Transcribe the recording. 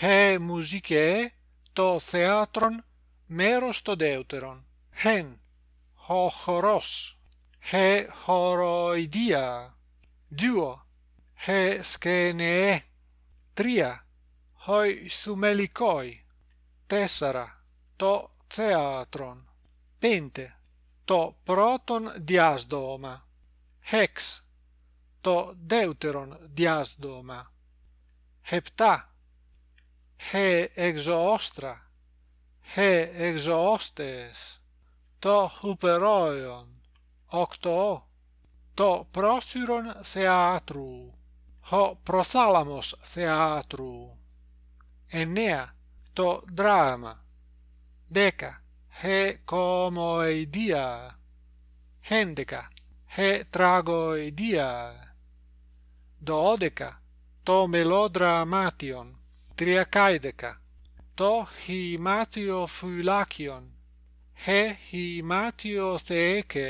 he μουσικέ το θέατρον μέρος το δεύτερον hen ο χορός he χοροϊδία δύο he σκενεέ. Τρία hoi θουμελικόι. Τέσσερα το θέατρον. Πέντε το πρώτον διάσδομα. Hex το δεύτερον διάσδομα. Επτά he εξώστρα he εξώστες το ουπερόιον οκτώ το πρόθυρον θεάτρου ο προθάλαμος θεάτρου εννέα το δράμα δέκα he κομοειδία έντεκα he τραγωειδία δώδεκα το μελοδραμάτιον Triacaideca To himatio fulakion He himatio theeke.